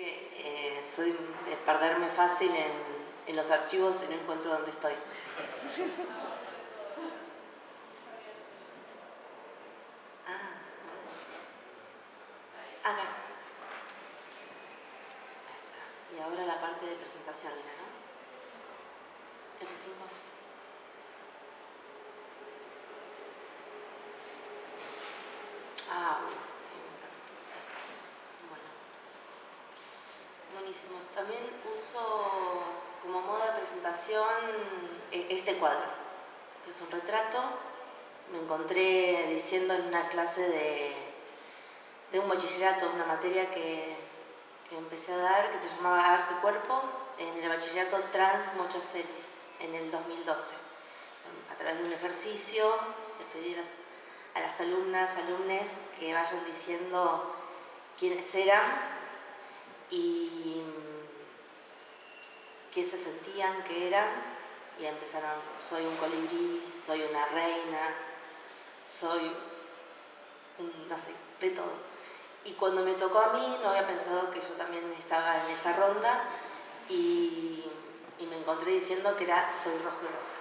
eh, soy de perderme fácil en, en los archivos y no encuentro dónde estoy. Ah, acá. Está. Y ahora la parte de presentación, era, ¿no? F5. Ah, estoy inventando. Ahí está. Bueno. Buenísimo. También uso como modo de presentación eh, este cuadro, que es un retrato. Me encontré diciendo en una clase de, de un bachillerato, una materia que, que empecé a dar, que se llamaba Arte y Cuerpo, en el bachillerato Trans Mochocelis, en el 2012. A través de un ejercicio, les pedí a las, a las alumnas, alumnes, que vayan diciendo quiénes eran y qué se sentían que eran y empezaron, soy un colibrí, soy una reina, soy no sé, de todo. Y cuando me tocó a mí no había pensado que yo también estaba en esa ronda y, me encontré diciendo que era soy rojo y rosa.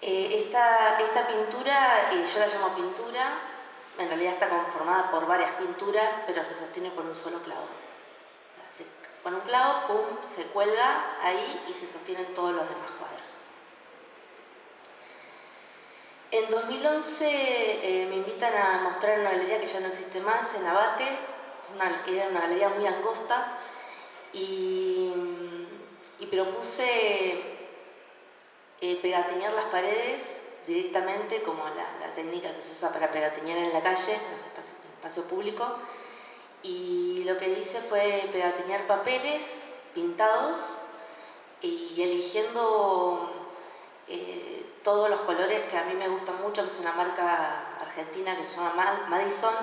Eh, esta, esta, pintura, eh, yo la llamo pintura, en realidad está conformada por varias pinturas, pero se sostiene por un solo clavo. Con un clavo, pum, se cuelga ahí y se sostienen todos los demás cuadros. En 2011 eh, me invitan a mostrar una galería que ya no existe más, en Abate, era una galería muy angosta, y, propuse eh, pegatinear las paredes directamente, como la, la, técnica que se usa para pegatinear en la calle, en en espacio público, y lo que hice fue pegatinear papeles pintados y eligiendo eh, todos los colores que a mí me gustan mucho, que es una marca argentina que se llama Madison,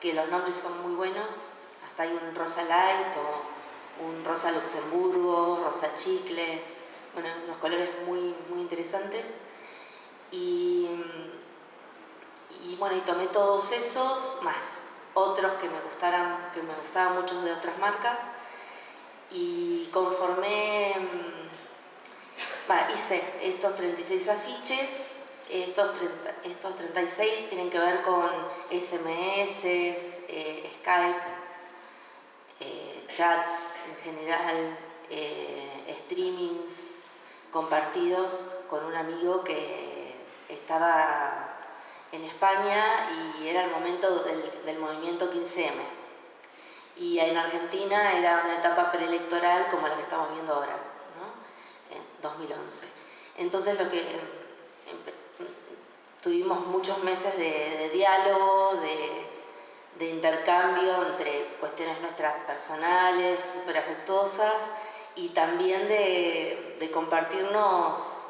que los nombres son muy buenos, hasta hay un rosa light o un rosa luxemburgo, rosa chicle, bueno, unos colores muy, muy interesantes. Y, y bueno, y tomé todos esos, más otros que me, gustaran, que me gustaban mucho de otras marcas, y conformé Va, hice estos 36 afiches, estos, 30, estos 36 tienen que ver con SMS, eh, Skype, eh, chats en general, eh, streamings compartidos con un amigo que estaba en España y era el momento del, del movimiento 15M. Y en Argentina era una etapa preelectoral como la que estamos viendo ahora. 2011. Entonces lo que tuvimos muchos meses de, de diálogo, de, de, intercambio entre cuestiones nuestras personales, súper afectuosas, y también de, de compartirnos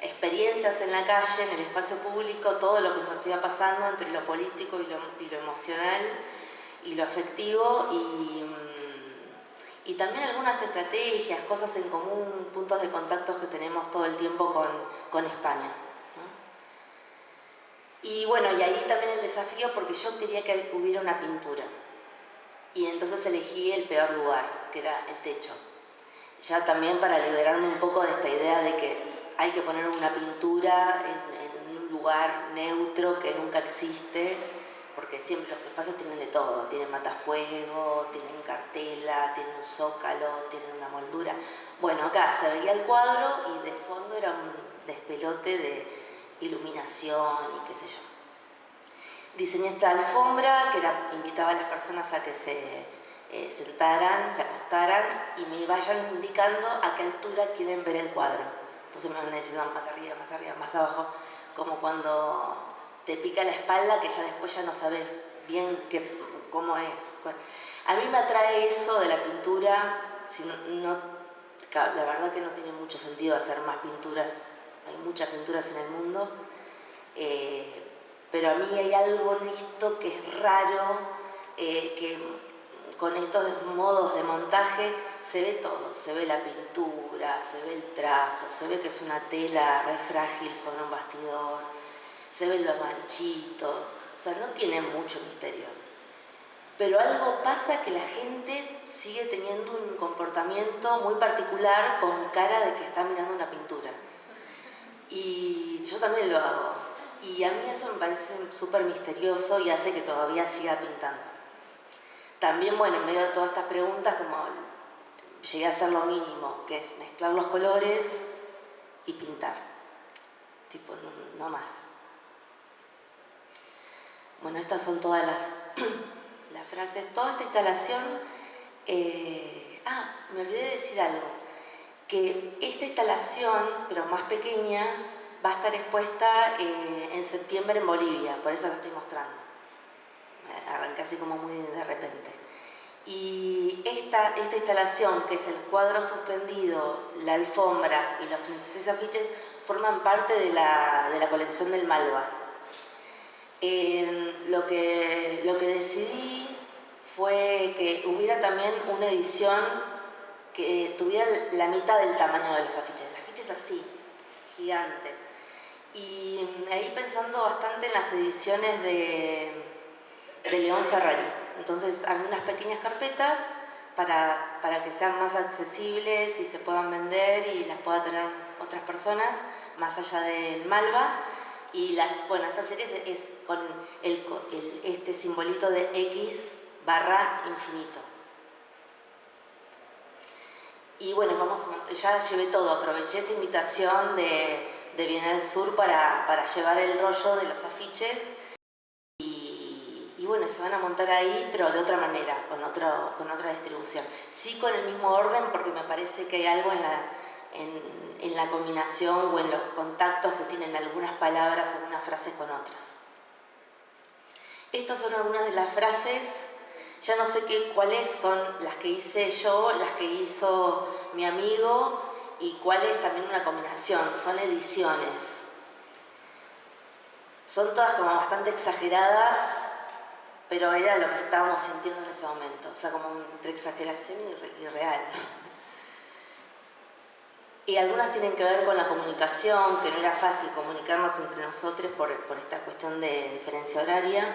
experiencias en la calle, en el espacio público, todo lo que nos iba pasando entre lo político y lo, y lo emocional y lo afectivo y y también algunas estrategias, cosas en común, puntos de contactos que tenemos todo el tiempo con, con España. Y bueno, y ahí también el desafío porque yo quería que hubiera una pintura. Y entonces elegí el peor lugar, que era el techo. Ya también para liberarme un poco de esta idea de que hay que poner una pintura en, un lugar neutro que nunca existe, porque siempre los espacios tienen de todo, tienen matafuego, tienen cartela, tienen un zócalo, tienen una moldura. Bueno, acá se veía el cuadro y de fondo era un despelote de iluminación y qué sé yo. Diseñé esta alfombra que invitaba a las personas a que se eh, sentaran, se acostaran y me vayan indicando a qué altura quieren ver el cuadro. Entonces me van diciendo más arriba, más arriba, más abajo, como cuando te pica la espalda que ya después ya no sabes bien qué, cómo es. A mí me atrae eso de la pintura, la verdad que no tiene mucho sentido hacer más pinturas, hay muchas pinturas en el mundo, eh, pero a mí hay algo en esto que es raro, eh, que con estos modos de montaje se ve todo, se ve la pintura, se ve el trazo, se ve que es una tela re frágil sobre un bastidor, se ven los manchitos, o sea, no tiene mucho misterio. pero algo pasa que la gente sigue teniendo un comportamiento muy particular con cara de que está mirando una pintura. Y yo también lo hago. Y a mí eso me parece súper misterioso y hace que todavía siga pintando. También, bueno, en medio de todas estas preguntas, como llegué a hacer lo mínimo, que es mezclar los colores y pintar. Tipo, no, más. Bueno, estas son todas las las frases, toda esta instalación, eh, ah, me olvidé de decir algo, que esta instalación, pero más pequeña, va a estar expuesta eh, en septiembre en Bolivia, por eso la estoy mostrando. Arranqué así como muy de repente. Y esta, esta instalación, que es el cuadro suspendido, la alfombra y los 36 afiches, forman parte de la, de la colección del Malva. lo, que, lo que decidí fue que hubiera también una edición que tuviera la mitad del tamaño de los afiches. El afiche es así, gigante. Y ahí pensando bastante en las ediciones de, de León Ferrari. Entonces, algunas pequeñas carpetas para, para, que sean más accesibles y se puedan vender y las pueda tener otras personas más allá del Malva. Y las, bueno, esa serie es, con este simbolito de X barra infinito. Y bueno, vamos ya llevé todo, aproveché esta invitación de, de Bienal Sur para, para, llevar el rollo de los afiches y, bueno, se van a montar ahí, pero de otra manera, con, otro, con otra distribución. Sí con el mismo orden porque me parece que hay algo en la, en la combinación o en los contactos que tienen algunas palabras, algunas frases con otras. Estas son algunas de las frases ya no sé qué, cuáles son las que hice yo, las que hizo mi amigo y cuáles también una combinación, son ediciones. Son todas como bastante exageradas, pero era lo que estábamos sintiendo en ese momento, o sea, como entre exageración y, real. Y algunas tienen que ver con la comunicación, que no era fácil comunicarnos entre nosotros por, esta cuestión de diferencia horaria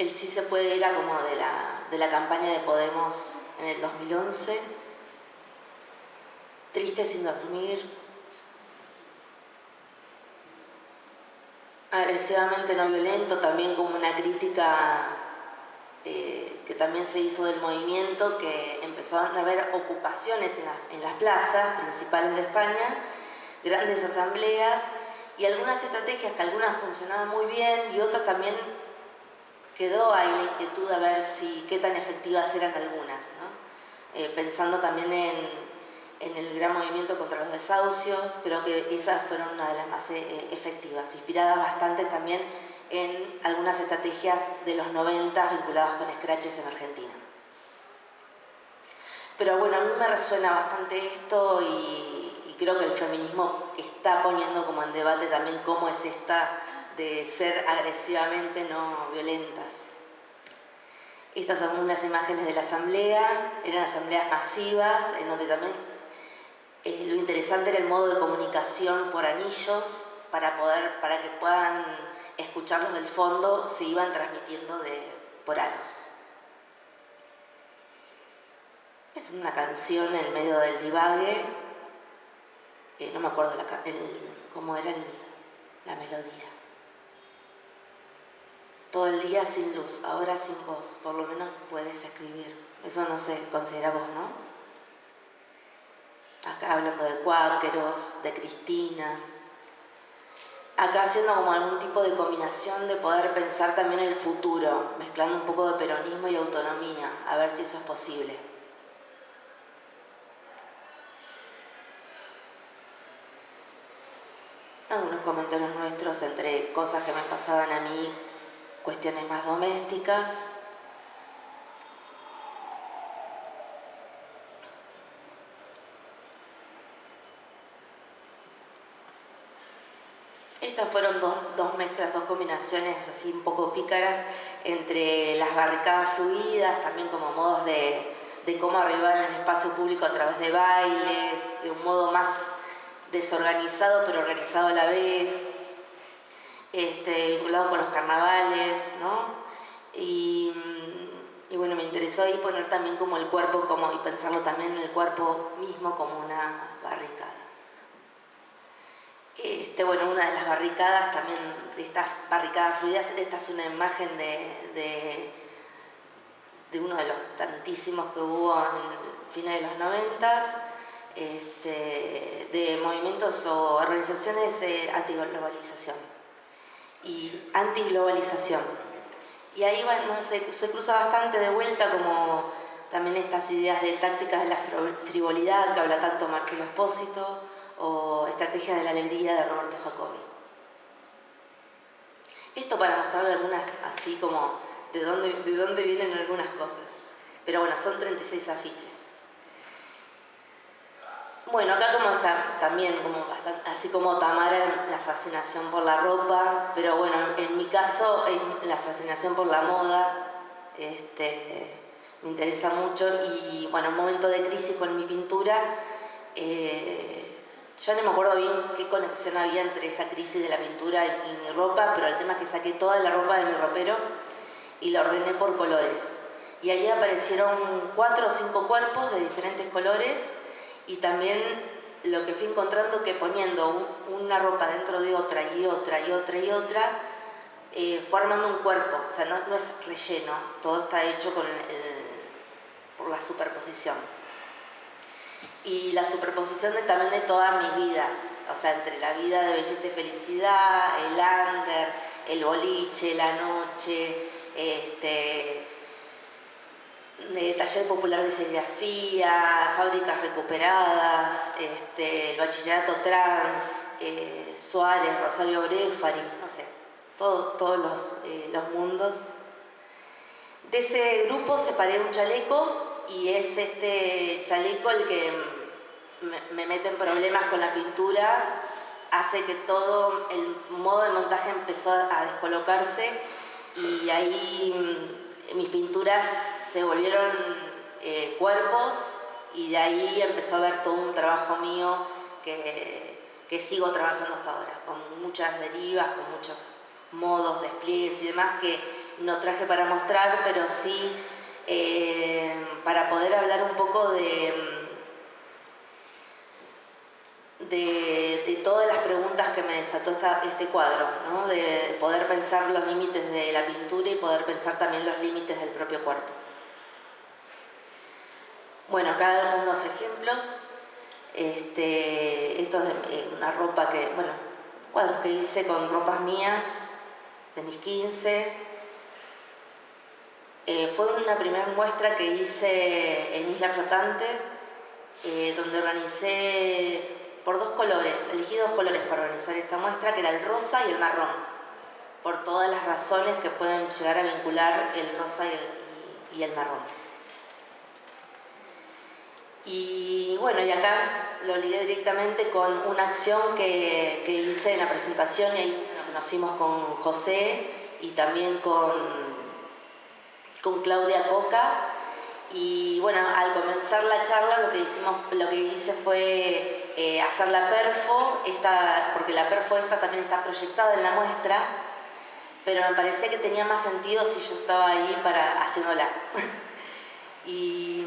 el sí se puede ir a como de la campaña de Podemos en el 2011. Triste sin dormir. Agresivamente no violento, también como una crítica eh, que también se hizo del movimiento, que empezaron a haber ocupaciones en, las plazas principales de España, grandes asambleas y algunas estrategias que algunas funcionaban muy bien y otras también quedó ahí la inquietud a ver si, qué tan efectivas eran algunas, eh, pensando también en, el gran movimiento contra los desahucios, creo que esas fueron una de las más eh, efectivas, inspiradas bastante también en algunas estrategias de los 90 vinculadas con scratches en Argentina. Pero bueno, a mí me resuena bastante esto y, y creo que el feminismo está poniendo como en debate también cómo es esta de ser agresivamente no violentas. Estas son unas imágenes de la asamblea, eran asambleas masivas, en donde también eh, lo interesante era el modo de comunicación por anillos, para, poder, para que puedan escucharlos del fondo, se iban transmitiendo de, por aros. Es una canción en medio del divague, eh, no me acuerdo cómo era la melodía todo el día sin luz, ahora sin voz, por lo menos puedes escribir. Eso no se considera vos, ¿no? Acá hablando de cuáqueros, de Cristina. Acá haciendo como algún tipo de combinación de poder pensar también el futuro, mezclando un poco de peronismo y autonomía, a ver si eso es posible. Algunos comentarios nuestros entre cosas que me pasaban a mí cuestiones más domésticas. Estas fueron dos, dos, mezclas, dos combinaciones así un poco pícaras entre las barricadas fluidas, también como modos de, de cómo arribar en el espacio público a través de bailes, de un modo más desorganizado pero organizado a la vez, este, vinculado con los carnavales, ¿no? Y, y, bueno, me interesó ahí poner también como el cuerpo como, y pensarlo también en el cuerpo mismo como una barricada. Este, bueno, una de las barricadas también, de estas barricadas fluidas, esta es una imagen de, de, uno de los tantísimos que hubo en finales de los noventas, este, de movimientos o organizaciones de antiglobalización y antiglobalización. Y ahí bueno, se, se cruza bastante de vuelta como también estas ideas de tácticas de la frivolidad que habla tanto Marcelo Espósito, o Estrategia de la Alegría de Roberto Jacobi. Esto para mostrarle algunas, así como de dónde, de dónde vienen algunas cosas. Pero bueno, son 36 afiches. Bueno, acá como está también como bastante, así como Tamara la fascinación por la ropa, pero bueno, en mi caso la fascinación por la moda, este, me interesa mucho y bueno, un momento de crisis con mi pintura, eh, yo no me acuerdo bien qué conexión había entre esa crisis de la pintura y, mi ropa, pero el tema es que saqué toda la ropa de mi ropero y la ordené por colores. Y ahí aparecieron cuatro o cinco cuerpos de diferentes colores y también lo que fui encontrando que poniendo una ropa dentro de otra y otra y otra y otra, eh, formando un cuerpo, o sea, no, es relleno, todo está hecho con por la superposición y la superposición también de todas mis vidas, o sea, entre la vida de belleza y felicidad, el under, el boliche, la noche, este, de taller popular de serigrafía, fábricas recuperadas, este, el bachillerato trans, eh, Suárez, Rosario Brefari, no sé, todos los, eh, los mundos. De ese grupo separé un chaleco y es este chaleco el que me, mete en problemas con la pintura, hace que todo el modo de montaje empezó a descolocarse y ahí mm, mis pinturas se volvieron eh, cuerpos y de ahí empezó a haber todo un trabajo mío que, que sigo trabajando hasta ahora, con muchas derivas, con muchos modos, despliegues y demás que no traje para mostrar, pero sí eh, para poder hablar un poco de, de, todas las preguntas que me desató este cuadro, de poder pensar los límites de la pintura y poder pensar también los límites del propio cuerpo. Bueno, acá unos ejemplos. Este, esto es eh, una ropa que, bueno, cuadros que hice con ropas mías de mis 15, eh, fue una primera muestra que hice en Isla Flotante, eh, donde organicé por dos colores, elegí dos colores para organizar esta muestra, que era el rosa y el marrón, por todas las razones que pueden llegar a vincular el rosa y el, marrón. Y bueno, y acá lo ligué directamente con una acción que, que hice en la presentación y ahí nos conocimos con José y también con con Claudia Coca. Y bueno, al comenzar la charla lo que, hicimos, lo que hice fue eh, hacer la perfo, esta, porque la perfo esta también está proyectada en la muestra, pero me parecía que tenía más sentido si yo estaba ahí para haciéndola. y,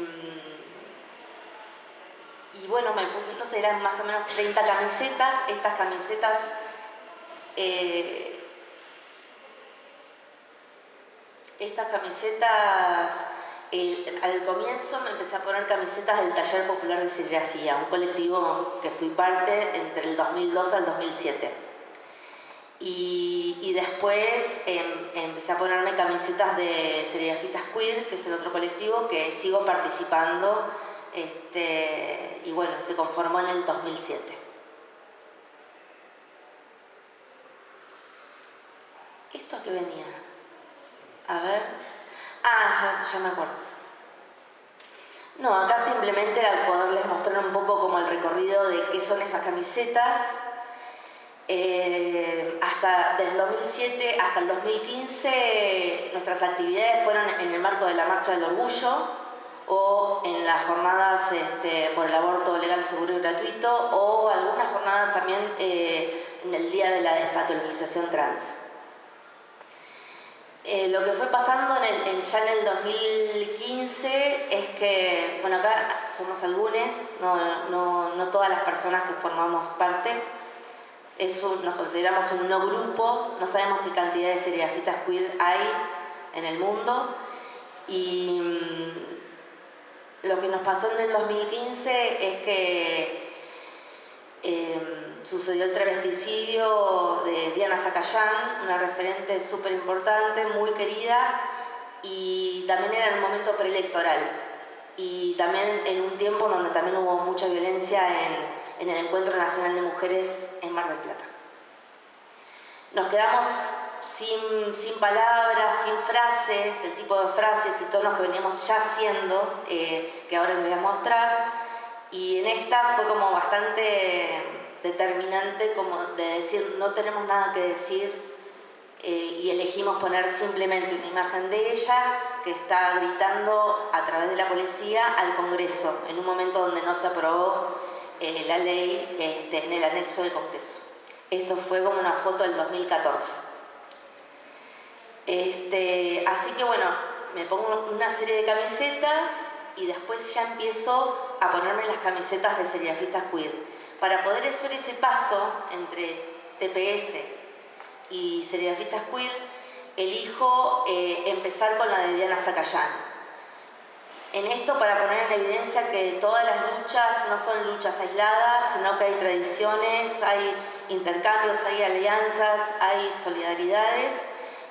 y bueno, me puse, no sé, eran más o menos 30 camisetas, estas camisetas... Eh, estas camisetas, al comienzo me empecé a poner camisetas del Taller Popular de Serigrafía, un colectivo que fui parte entre el 2002 al 2007. Y, después em, empecé a ponerme camisetas de serigrafistas queer, que es el otro colectivo que sigo participando este, y bueno, se conformó en el 2007. ¿Esto a qué venía? A ver. Ah, ya, me acuerdo. No, acá simplemente era poderles mostrar un poco como el recorrido de qué son esas camisetas. Eh, hasta desde el 2007 hasta el 2015 nuestras actividades fueron en el marco de la Marcha del Orgullo o en las jornadas este, por el aborto legal, seguro y gratuito o algunas jornadas también eh, en el Día de la Despatologización Trans. Eh, lo que fue pasando en ya en el 2015 es que, bueno, acá somos algunos, no, todas las personas que formamos parte, nos consideramos un no grupo, no sabemos qué cantidad de serigrafistas queer hay en el mundo. Y mm, lo que nos pasó en el 2015 es que em, sucedió el travesticidio de Diana Zacayán, una referente súper importante, muy querida, y también era en un momento preelectoral. Y también en un tiempo donde también hubo mucha violencia en, el Encuentro Nacional de Mujeres en Mar del Plata. Nos quedamos sin, sin, palabras, sin frases, el tipo de frases y tonos que veníamos ya haciendo, eh, que ahora les voy a mostrar. Y en esta fue como bastante determinante como de decir no tenemos nada que decir eh, y elegimos poner simplemente una imagen de ella que está gritando a través de la policía al Congreso en un momento donde no se aprobó eh, la ley este, en el anexo del Congreso. Esto fue como una foto del 2014. Este, así que bueno, me pongo una serie de camisetas y después ya empiezo a ponerme las camisetas de serigrafistas queer para poder hacer ese paso entre TPS y serigrafistas queer, elijo eh, empezar con la de Diana Zacayán. En esto para poner en evidencia que todas las luchas no son luchas aisladas, sino que hay tradiciones, hay intercambios, hay alianzas, hay solidaridades.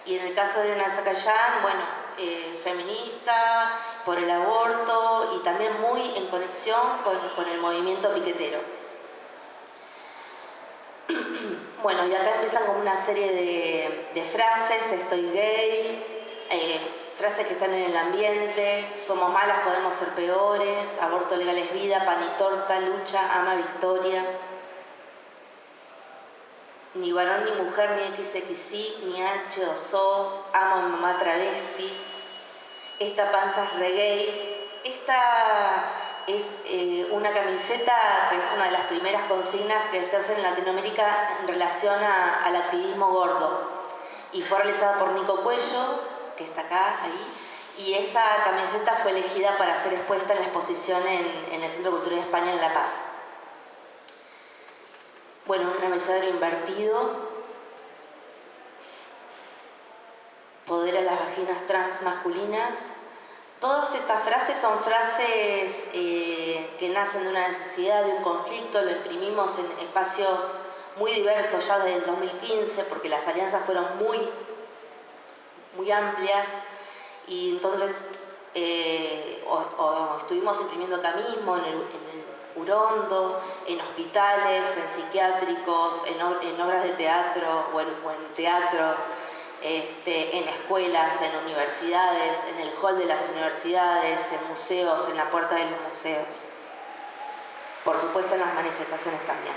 Y en el caso de Diana Zacayán, bueno, eh, feminista, por el aborto y también muy en conexión con el movimiento piquetero. Bueno, y acá empiezan con una serie de, frases, estoy gay, eh, frases que están en el ambiente, somos malas, podemos ser peores, aborto legal es vida, pan y torta, lucha, ama, victoria. Ni varón ni mujer, ni XXI, ni H o So, amo a mamá travesti, esta panza es reggae, esta es eh, una camiseta que es una de las primeras consignas que se hace en Latinoamérica en relación al activismo gordo. Y fue realizada por Nico Cuello, que está acá, ahí, y esa camiseta fue elegida para ser expuesta en la exposición en, el Centro Cultural de España en La Paz. Bueno, un travesadero invertido, poder a las vaginas trans masculinas, Todas estas frases son frases eh, que nacen de una necesidad, de un conflicto, lo imprimimos en espacios muy diversos ya desde el 2015, porque las alianzas fueron muy, muy amplias, y entonces eh, estuvimos imprimiendo acá mismo, en el, Urondo, en hospitales, en psiquiátricos, en, obras de teatro o en teatros, este, en escuelas, en universidades, en el hall de las universidades, en museos, en la puerta de los museos. Por supuesto en las manifestaciones también.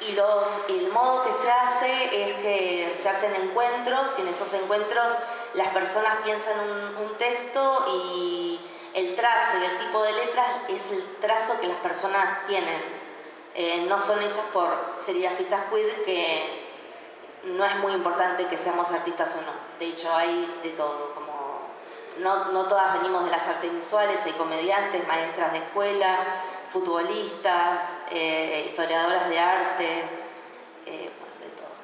Y los, el modo que se hace es que se hacen encuentros y en esos encuentros las personas piensan un, texto y el trazo y el tipo de letras es el trazo que las personas tienen. Eh, no son hechos por serigrafistas queer que no es muy importante que seamos artistas o no. De hecho, hay de todo, como no, todas venimos de las artes visuales, hay comediantes, maestras de escuela, futbolistas, eh, historiadoras de arte, eh, bueno, de todo.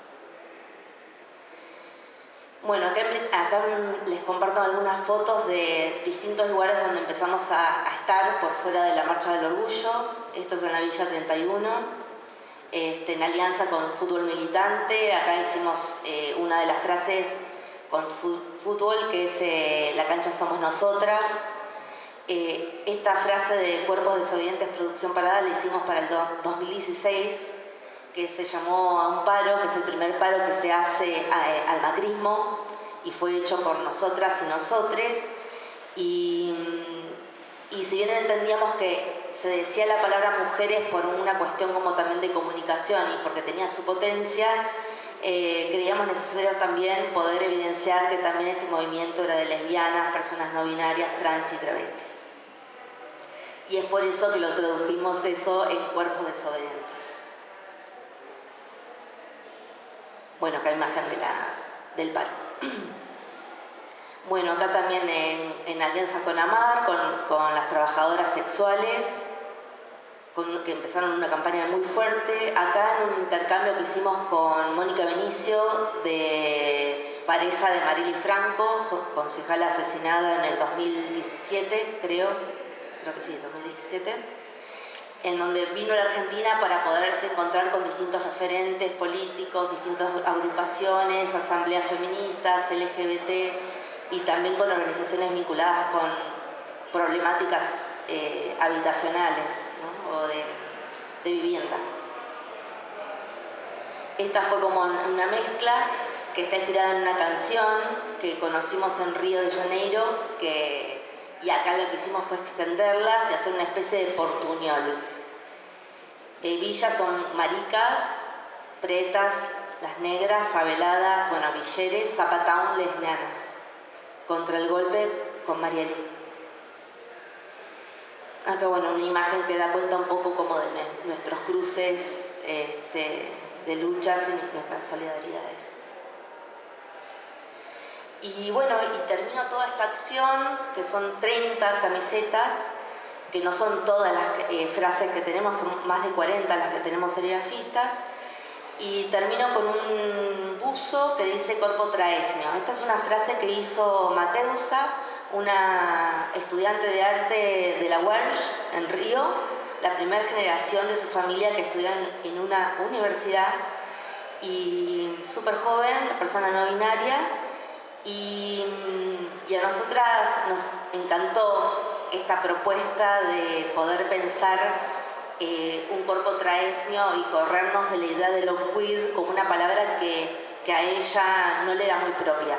Bueno, acá, les comparto algunas fotos de distintos lugares donde empezamos a, a estar por fuera de la Marcha del Orgullo. Esto es en la Villa 31 este, en alianza con Fútbol Militante. Acá hicimos eh, una de las frases con fútbol, que es eh, La cancha somos nosotras. Eh, esta frase de Cuerpos Desobedientes Producción Parada la hicimos para el 2016, que se llamó a un paro, que es el primer paro que se hace al macrismo y fue hecho por nosotras y nosotres. Y si bien entendíamos que se decía la palabra mujeres por una cuestión como también de comunicación y porque tenía su potencia, eh, creíamos necesario también poder evidenciar que también este movimiento era de lesbianas, personas no binarias, trans y travestis. Y es por eso que lo tradujimos eso en cuerpos desobedientes. Bueno, acá imagen de la, del paro. Bueno, acá también en, alianza con AMAR, con, las trabajadoras sexuales, que empezaron una campaña muy fuerte. Acá en un intercambio que hicimos con Mónica Benicio, de pareja de Marily Franco, concejala asesinada en el 2017, creo, creo que sí, 2017 en donde vino a la Argentina para poderse encontrar con distintos referentes políticos, distintas agrupaciones, asambleas feministas, LGBT y también con organizaciones vinculadas con problemáticas eh, habitacionales o de, vivienda. Esta fue como una mezcla que está inspirada en una canción que conocimos en Río de Janeiro que, y acá lo que hicimos fue extenderlas y hacer una especie de portuñol eh, villas son maricas, pretas, las negras, faveladas, bueno, villeres, zapatown, lesbianas. Contra el golpe con Marieli. Acá, bueno, una imagen que da cuenta un poco como de nuestros cruces este, de luchas y nuestras solidaridades. Y bueno, y termino toda esta acción, que son 30 camisetas, que no son todas las eh, frases que tenemos, son más de 40 las que tenemos serigrafistas. Y termino con un buzo que dice corpo traesnio. Esta es una frase que hizo Mateusa, una estudiante de arte de la UERJ en Río, la primera generación de su familia que estudian en una universidad y súper joven, persona no binaria, y, y a nosotras nos encantó esta propuesta de poder pensar un cuerpo traesnio y corrernos de la idea de lo queer como una palabra que, que, a ella no le era muy propia.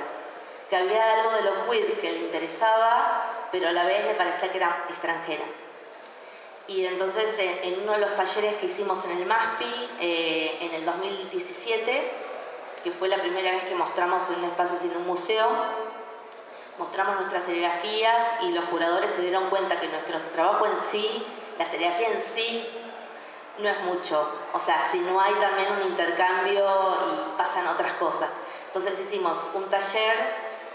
Que había algo de lo queer que le interesaba, pero a la vez le parecía que era extranjera. Y entonces en, uno de los talleres que hicimos en el MASPI eh, en el 2017, que fue la primera vez que mostramos en un espacio sin un museo, mostramos nuestras serigrafías y los curadores se dieron cuenta que nuestro trabajo en sí, la serigrafía en sí, no es mucho. O sea, si no hay también un intercambio y pasan otras cosas. Entonces hicimos un taller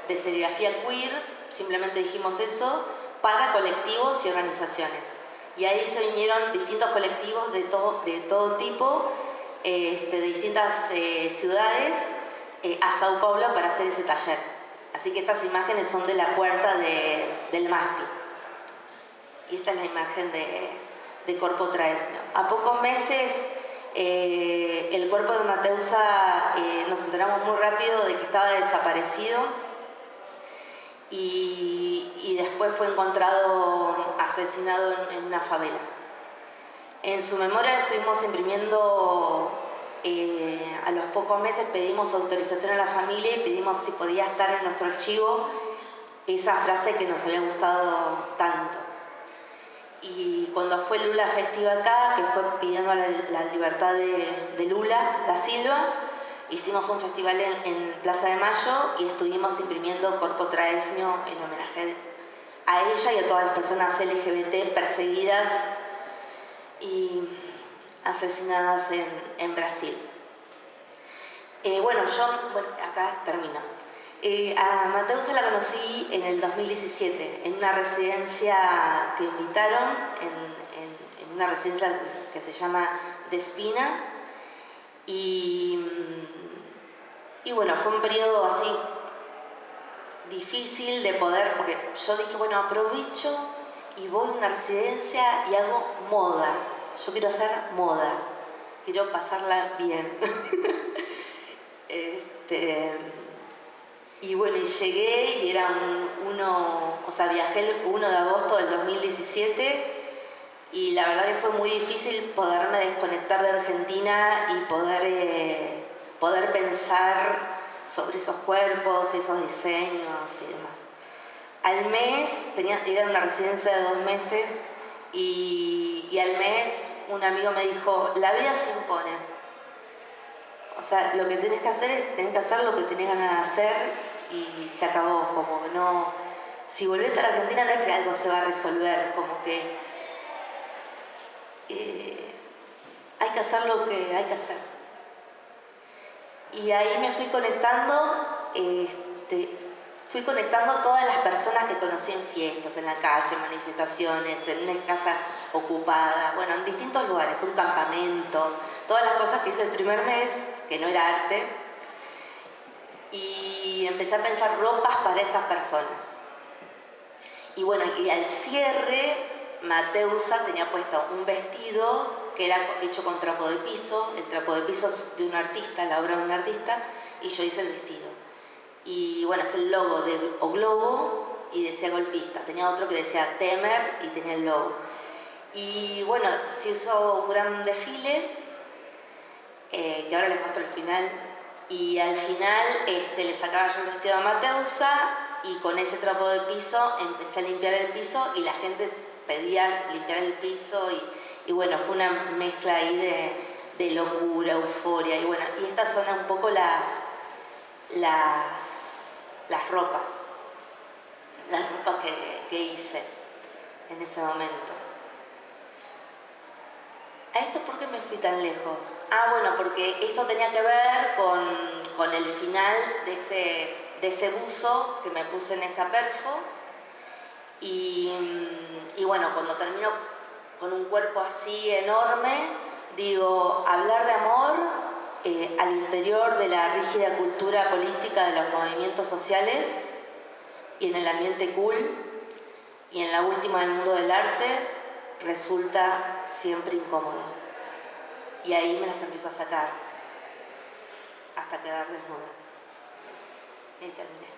de serigrafía queer, simplemente dijimos eso, para colectivos y organizaciones. Y ahí se vinieron distintos colectivos de todo, de todo tipo, este, de distintas eh, ciudades, eh, a Sao Paulo para hacer ese taller. Así que estas imágenes son de la puerta del MASPI. Y esta es la imagen de, de Corpo Traesno. A pocos meses eh, el cuerpo de Mateusa eh, nos enteramos muy rápido de que estaba desaparecido y, después fue encontrado asesinado en, en, una favela. En su memoria estuvimos imprimiendo eh, a los pocos meses pedimos autorización a la familia y pedimos si podía estar en nuestro archivo esa frase que nos había gustado tanto. Y cuando fue Lula Festiva acá, que fue pidiendo la, libertad de, Lula da Silva, hicimos un festival en, Plaza de Mayo y estuvimos imprimiendo Corpo Traesnio en homenaje a ella y a todas las personas LGBT perseguidas y asesinadas en, Brasil. Eh, bueno, yo, acá termino. Eh, a Mateusa la conocí en el 2017, en una residencia que invitaron, en, una residencia que se llama Despina. Y, y bueno, fue un periodo así difícil de poder, porque yo dije, bueno, aprovecho y voy a una residencia y hago moda yo quiero hacer moda, quiero pasarla bien. este, y bueno, y llegué y era un, uno, o sea, viajé el 1 de agosto del 2017 y la verdad que fue muy difícil poderme desconectar de Argentina y poder, eh, poder pensar sobre esos cuerpos, esos diseños y demás. Al mes, tenía, era una residencia de dos meses, y, al mes un amigo me dijo, la vida se impone. O sea, lo que tenés que hacer es, tenés que hacer lo que tenés ganas de hacer y se acabó, como que no... Si volvés a la Argentina no es que algo se va a resolver, como que eh, hay que hacer lo que hay que hacer. Y ahí me fui conectando, este, fui conectando todas las personas que conocí en fiestas, en la calle, en manifestaciones, en una casa ocupada, bueno, en distintos lugares, un campamento, todas las cosas que hice el primer mes, que no era arte, y empecé a pensar ropas para esas personas. Y bueno, y al cierre, Mateusa tenía puesto un vestido que era hecho con trapo de piso, el trapo de piso es de un artista, la obra de un artista, y yo hice el vestido. Y bueno, es el logo de O Globo y decía golpista. Tenía otro que decía Temer y tenía el logo. Y bueno, se usó un gran desfile, eh, que ahora les muestro el final. Y al final este, le sacaba yo el vestido a Mateusa y con ese trapo de piso empecé a limpiar el piso y la gente pedía limpiar el piso y, bueno, fue una mezcla ahí de, de locura, euforia y bueno, y estas son un poco las, las, las ropas, las ropas que, hice en ese momento. ¿A esto por qué me fui tan lejos? Ah, bueno, porque esto tenía que ver con, el final de ese, de ese buzo que me puse en esta perfo. Y, y bueno, cuando termino con un cuerpo así enorme, digo, hablar de amor eh, al interior de la rígida cultura política de los movimientos sociales y en el ambiente cool y en la última del mundo del arte resulta siempre incómodo. Y ahí me las empiezo a sacar hasta quedar desnuda. Y terminé.